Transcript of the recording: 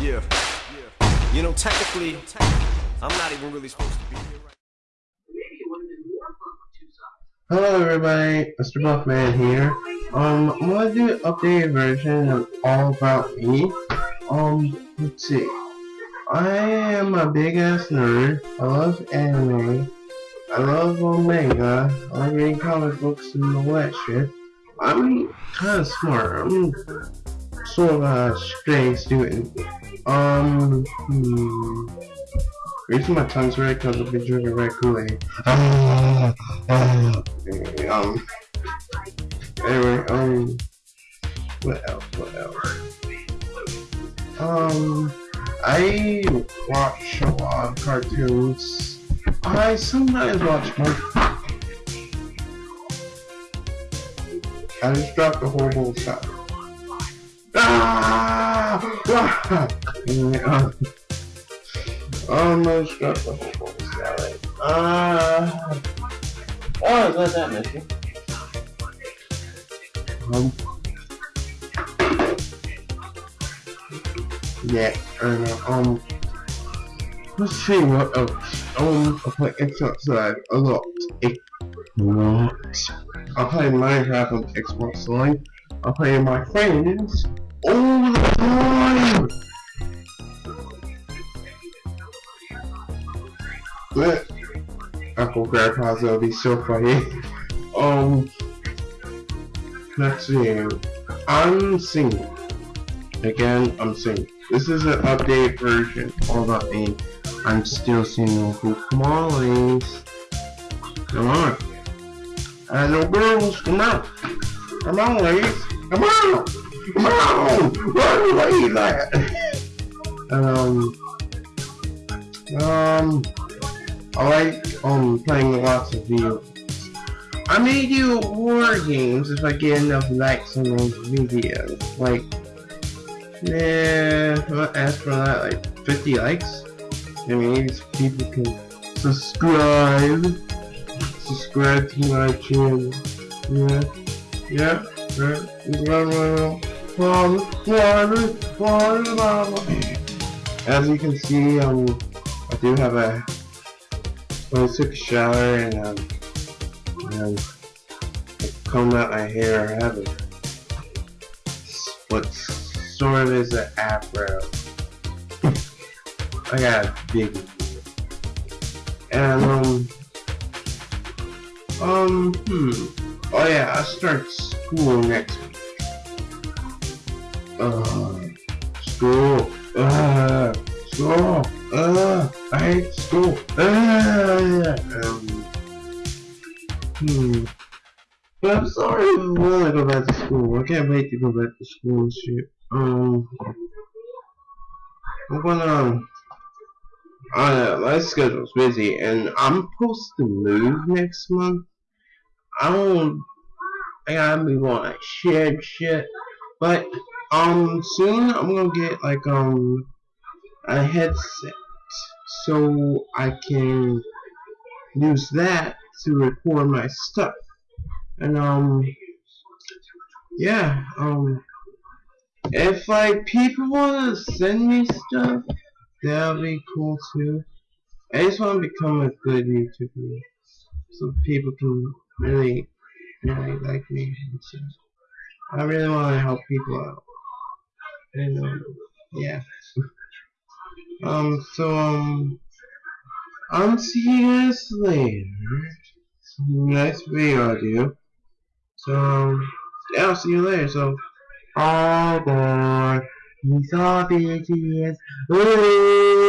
Yeah. Yeah. You know, technically, I'm not even really supposed to be here right Hello everybody, Mr. Buffman here. Um, I'm gonna do an updated version of All About Me. Um, let's see. I am a big ass nerd. I love anime. I love manga. I like reading comic books and all that shit. I'm kinda smart. I'm sort of a stray student. Um, hmm. Reason my tongue's red because I've been drinking red Kool-Aid. Ah. um, anyway, um, what else, what else? Um, I watch a lot of cartoons. I sometimes watch more. I just dropped a horrible shot. Almost got the horrible salad. Ah! oh, let that messy. Um. Yeah, and uh, um. Let's see what else. Um, I play Xbox Live a lot. A lot. I play Minecraft on Xbox Live. I play my friends all the time. But Uncle Grandpa's will be so funny. Um, let's see. I'm singing. Again, I'm singing. This is an updated version. All about me. I'm still singing. On, ladies. Come on. And no girls, come on. Come on, ladies. Come on. Come on. Where are ladies at? um. Um. I like um playing lots of video. I may do war games if I get enough likes on those videos. Like, yeah, I'll ask for that like 50 likes. I mean, people can subscribe, subscribe to my channel. Yeah, yeah, right. As you can see, um, I do have a I took a shower and um, and I combed out my hair. I have a what sort of is an afro. I got a big and um um hmm oh yeah I start school next. School. Uh, school. Uh, I hate school. Uh, um, hmm. I'm sorry I want to go back to school. I can't wait to go back to school and shit. Um, I'm gonna. Uh, my schedule's busy, and I'm supposed to move next month. I don't. I gotta move on like shit, shit. But um, soon I'm gonna get like um a headset so I can use that to record my stuff. And um yeah, um if like people wanna send me stuff, that'll be cool too. I just wanna become a good YouTuber so people can really really like me and stuff. I really wanna help people out. And um yeah. Um, so, um, I'll see you later. Next video I do. So, um, yeah, I'll see you later. So, all boy, he's all bitches. Ooh.